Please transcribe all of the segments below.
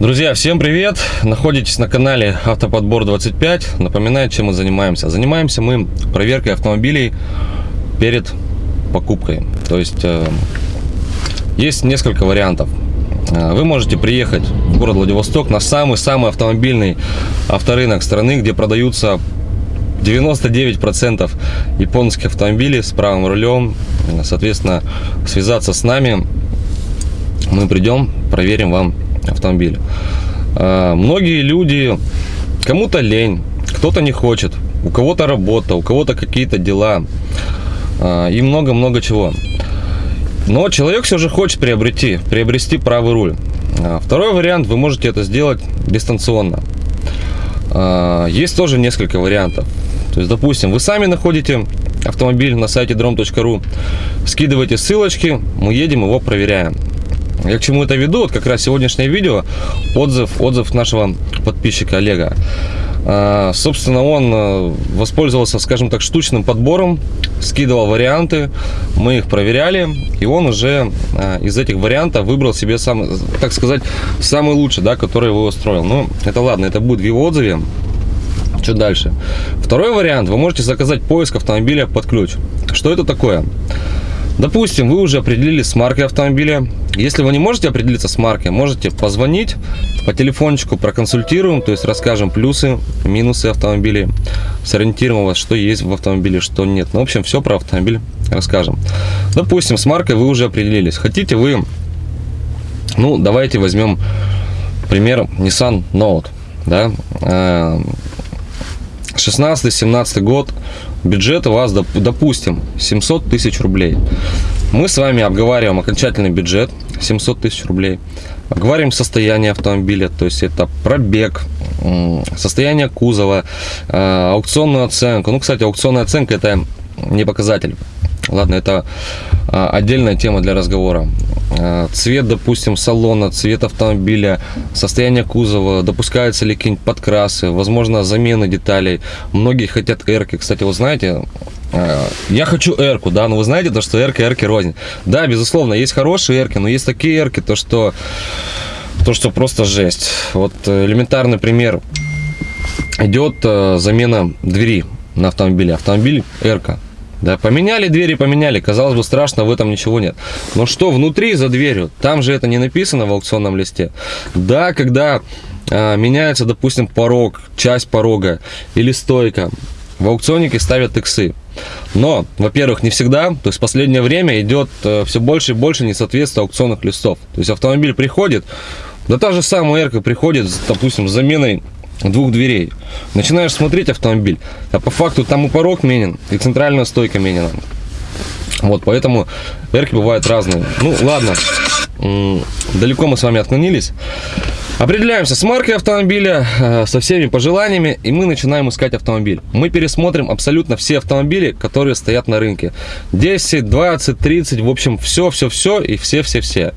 Друзья, всем привет! Находитесь на канале Автоподбор 25. Напоминаю, чем мы занимаемся. Занимаемся мы проверкой автомобилей перед покупкой. То есть э, есть несколько вариантов. Э, вы можете приехать в город Владивосток на самый-самый автомобильный авторынок страны, где продаются 99% японских автомобилей с правым рулем. Соответственно, связаться с нами. Мы придем, проверим вам автомобиль. А, многие люди, кому-то лень, кто-то не хочет, у кого-то работа, у кого-то какие-то дела а, и много-много чего. Но человек все же хочет приобрести, приобрести правый руль. А, второй вариант, вы можете это сделать дистанционно. Есть тоже несколько вариантов. То есть, допустим, вы сами находите автомобиль на сайте drom.ru, скидываете ссылочки, мы едем его проверяем. Я к чему это веду? Вот как раз сегодняшнее видео, отзыв, отзыв нашего подписчика Олега. А, собственно, он э, воспользовался, скажем так, штучным подбором, скидывал варианты, мы их проверяли, и он уже а, из этих вариантов выбрал себе, сам, так сказать, самый лучший, да, который его устроил. Ну, это ладно, это будет в его отзыве. Что дальше? Второй вариант, вы можете заказать поиск автомобиля под ключ. Что это такое? Допустим, вы уже определились с маркой автомобиля. Если вы не можете определиться с маркой, можете позвонить по телефончику, проконсультируем, то есть расскажем плюсы, минусы автомобиля, сориентируем вас, что есть в автомобиле, что нет. Ну, в общем, все про автомобиль расскажем. Допустим, с маркой вы уже определились. Хотите вы, ну, давайте возьмем пример Nissan Note, да, 16-17 э, год, бюджет у вас, допустим, 700 тысяч рублей. Мы с вами обговариваем окончательный бюджет 700 тысяч рублей. Обговариваем состояние автомобиля, то есть это пробег, состояние кузова, э, аукционную оценку. Ну, кстати, аукционная оценка это не показатель. Ладно, это э, отдельная тема для разговора. Э, цвет, допустим, салона, цвет автомобиля, состояние кузова, допускаются ли какие-нибудь подкрасы, возможно, замены деталей. Многие хотят эрки. Кстати, вы знаете, э, я хочу эрку, да, но вы знаете, то, что эрка, эрки рознь. Да, безусловно, есть хорошие эрки, но есть такие эрки, то, что, то, что просто жесть. Вот э, элементарный пример. Идет замена двери на автомобиле. Автомобиль эрка да, поменяли двери, поменяли. Казалось бы, страшно, в этом ничего нет. Но что внутри, за дверью? Там же это не написано в аукционном листе. Да, когда а, меняется, допустим, порог, часть порога или стойка, в аукционнике ставят иксы. Но, во-первых, не всегда, то есть в последнее время идет э, все больше и больше несоответствия аукционных листов. То есть автомобиль приходит, да та же самая эрка приходит, допустим, с заменой двух дверей. Начинаешь смотреть автомобиль, а по факту там и порог менен, и центральная стойка менена. Вот, поэтому эрки бывают разные. Ну, ладно, далеко мы с вами отклонились. Определяемся с маркой автомобиля, э, со всеми пожеланиями, и мы начинаем искать автомобиль. Мы пересмотрим абсолютно все автомобили, которые стоят на рынке. 10, 20, 30, в общем, все-все-все и все-все-все.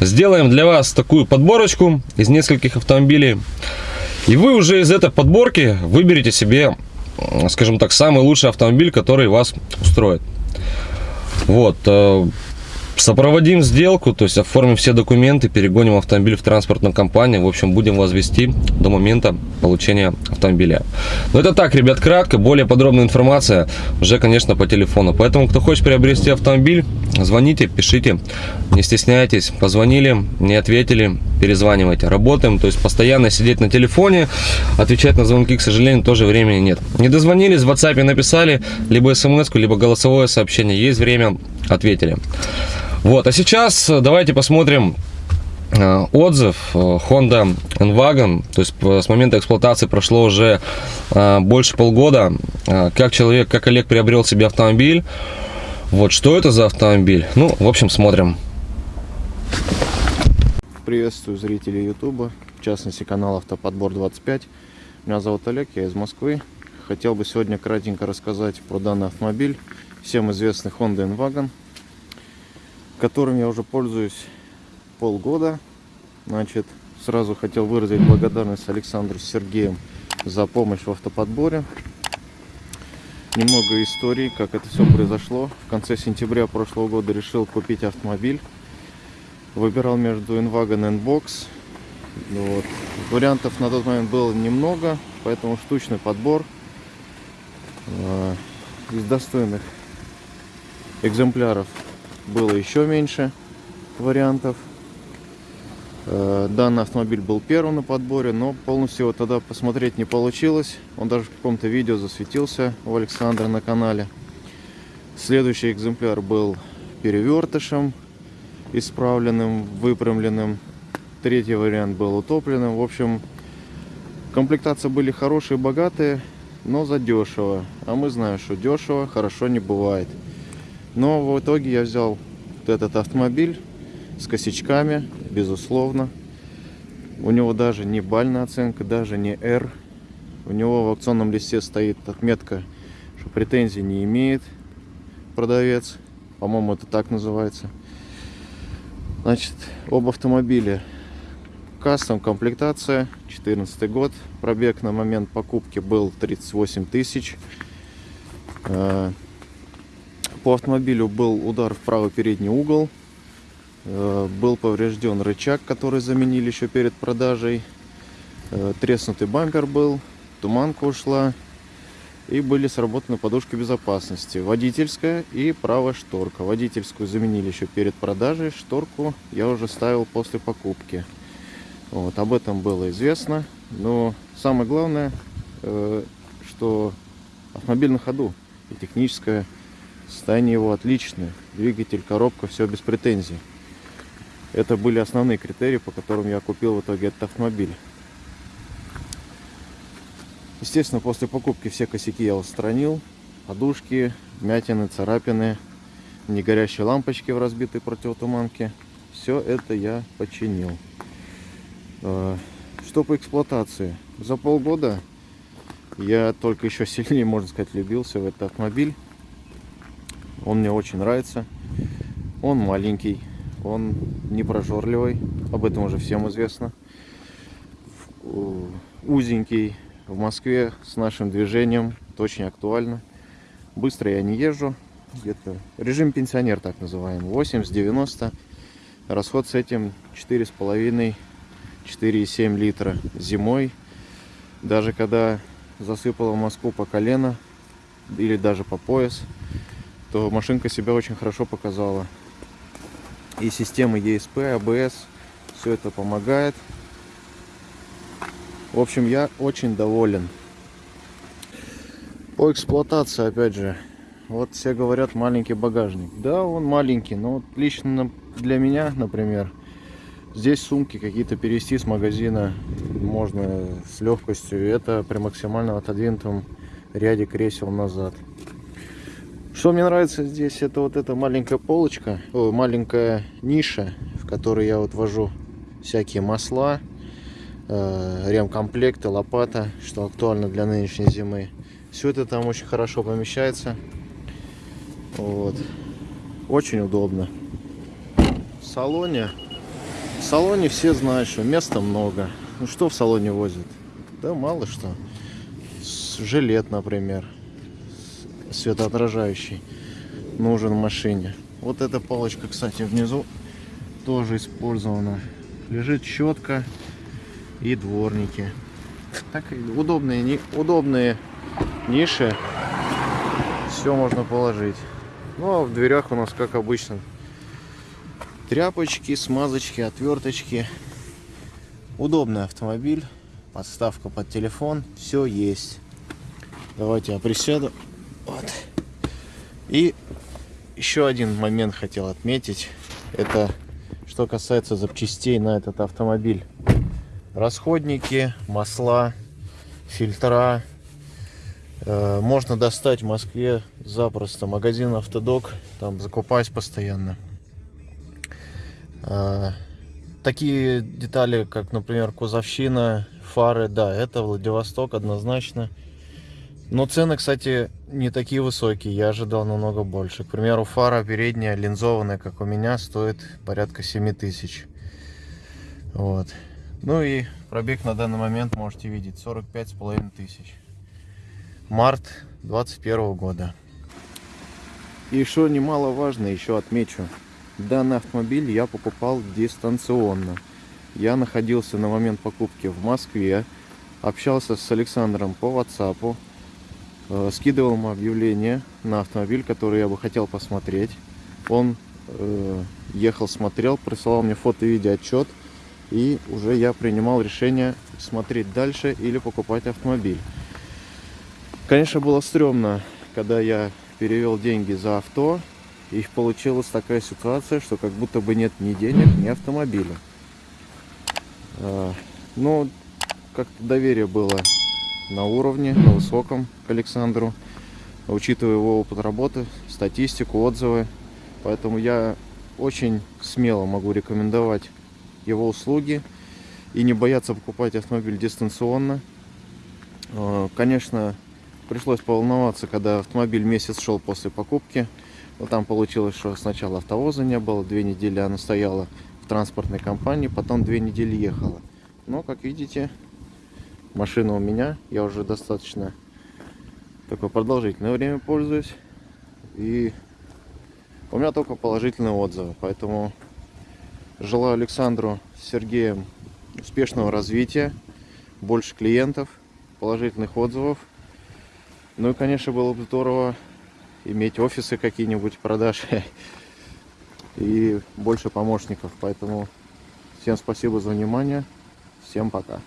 Сделаем для вас такую подборочку из нескольких автомобилей. И вы уже из этой подборки выберете себе, скажем так, самый лучший автомобиль, который вас устроит. Вот. Э, Сопроводим сделку, то есть оформим все документы, перегоним автомобиль в транспортную компанию. В общем, будем вас вести до момента получения автомобиля. Но это так, ребят, кратко. Более подробная информация уже, конечно, по телефону. Поэтому, кто хочет приобрести автомобиль, звоните, пишите, не стесняйтесь. Позвонили, не ответили, перезванивайте. Работаем, то есть постоянно сидеть на телефоне, отвечать на звонки, к сожалению, тоже времени нет. Не дозвонились, в WhatsApp написали, либо смс либо голосовое сообщение. Есть время, ответили. Вот, а сейчас э, давайте посмотрим э, отзыв э, Honda Enwagon, то есть с момента эксплуатации прошло уже больше полгода, как человек, как Олег приобрел себе автомобиль, вот, что это за автомобиль, ну, в общем, смотрим. Приветствую зрителей YouTube, в частности канал Автоподбор 25. Меня зовут Олег, я из Москвы. Хотел бы сегодня кратенько рассказать про данный автомобиль, всем известный Honda Enwagon которым я уже пользуюсь полгода. Значит, сразу хотел выразить благодарность Александру Сергеем за помощь в автоподборе. Немного истории, как это все произошло. В конце сентября прошлого года решил купить автомобиль. Выбирал между Enwagon N-Box Ну Вот. Вариантов на тот момент было немного, поэтому штучный подбор э, из достойных экземпляров было еще меньше вариантов. Э, Данный автомобиль был первым на подборе, но полностью его тогда посмотреть не получилось. Он даже в каком-то видео засветился у Александра на канале. Следующий экземпляр был перевертышем, исправленным, выпрямленным. Третий вариант был утопленным. В общем, комплектации были хорошие, богатые, но задешево. А мы знаем, что дешево хорошо не бывает. Но в итоге я взял вот этот автомобиль с косячками, безусловно. У него даже не бальная оценка, даже не R. У него в аукционном листе стоит отметка, что претензий не имеет продавец. По-моему, это так называется. Значит, об автомобиле. Кастом комплектация, 14 год. Пробег на момент покупки был 38 тысяч. Э, По автомобилю был удар в правый передний угол. Э, Был поврежден рычаг, который заменили еще перед продажей. Э, Треснутый бампер был, туманка ушла. И были сработаны подушки безопасности. Водительская и правая шторка. Водительскую заменили еще перед продажей. Шторку я уже ставил после покупки. Вот, об этом было известно. Но самое главное, э, что автомобиль на ходу. И техническое состояние его отличное. Двигатель, коробка, все без претензий. Это были основные критерии, по которым я купил в итоге этот автомобиль. Естественно, после покупки все косяки я устранил. Подушки, вмятины, царапины, негорящие лампочки в разбитой противотуманке. Все это я починил. Э, Что по эксплуатации? За полгода я только еще сильнее, можно сказать, влюбился в этот автомобиль. Он мне очень нравится. Он маленький, он не прожорливый, об этом уже всем известно. Э, Узенький, в Москве с нашим движением, это очень актуально. Быстро я не езжу, где-то режим пенсионер так называемый, 80-90. Расход с этим 4,5-4,7 литра зимой. Даже когда засыпало Москву по колено или даже по пояс, то машинка себя очень хорошо показала. И системы ESP, ABS, все это помогает. В общем, я очень доволен. По эксплуатации, опять же, вот все говорят маленький багажник. Да, он маленький, но вот лично для меня, например, здесь сумки какие-то перевести с магазина можно с легкостью. Это при максимально отодвинутом ряде кресел назад. Что мне нравится здесь, это вот эта маленькая полочка, о, маленькая ниша, в которой я вот вожу всякие масла, ремкомплекты, лопата, что актуально для нынешней зимы. Все это там очень хорошо помещается. Вот. Очень удобно. В салоне. В салоне все знают, что места много. Ну что в салоне возят? Да мало что. Жилет, например. Светоотражающий. Нужен в машине. Вот эта палочка, кстати, внизу тоже использована. Лежит щетка и дворники. Так удобные, удобные ниши. Все можно положить. Ну а в дверях у нас, как обычно, тряпочки, смазочки, отверточки. Удобный автомобиль. Подставка под телефон. Все есть. Давайте я присяду. Вот. И еще один момент хотел отметить. Это что касается запчастей на этот автомобиль. Расходники, масла, фильтра. Э, Можно достать в Москве запросто. Магазин Автодок. Там закупаюсь постоянно. Э, Такие детали, как, например, кузовщина, фары, да, это Владивосток однозначно. Но цены, кстати, не такие высокие. Я ожидал намного больше. К примеру, фара передняя линзованная, как у меня, стоит порядка 7 тысяч. Вот. Ну и пробег на данный момент можете видеть 45 с половиной тысяч. Март 21 года. И что немаловажно, еще отмечу. Данный автомобиль я покупал дистанционно. я находился на момент покупки в Москве, общался с Александром по WhatsApp, э, скидывал ему объявление на автомобиль, который я бы хотел посмотреть. Он э, ехал, смотрел, присылал мне фото и видеоотчет, и уже я принимал решение смотреть дальше или покупать автомобиль. Конечно, было стрёмно, когда я перевел деньги за авто, и получилась такая ситуация, что как будто бы нет ни денег, ни автомобиля. А, Ну, как-то доверие было на уровне, на высоком к Александру, учитывая его опыт работы, статистику, отзывы. Поэтому я очень смело могу рекомендовать его услуги и не бояться покупать автомобиль дистанционно. Э, Конечно, пришлось поволноваться, когда автомобиль месяц шел после покупки. Но там получилось, что сначала автовоза не было, две недели она стояла в транспортной компании, потом две недели ехала. Но, как видите, машина у меня, я уже достаточно такое продолжительное время пользуюсь. И у меня только положительные отзывы, поэтому желаю Александру с Сергеем успешного развития, больше клиентов, положительных отзывов. Ну и, конечно, было бы здорово иметь офисы какие-нибудь продаж и больше помощников. Поэтому всем спасибо за внимание. Всем пока.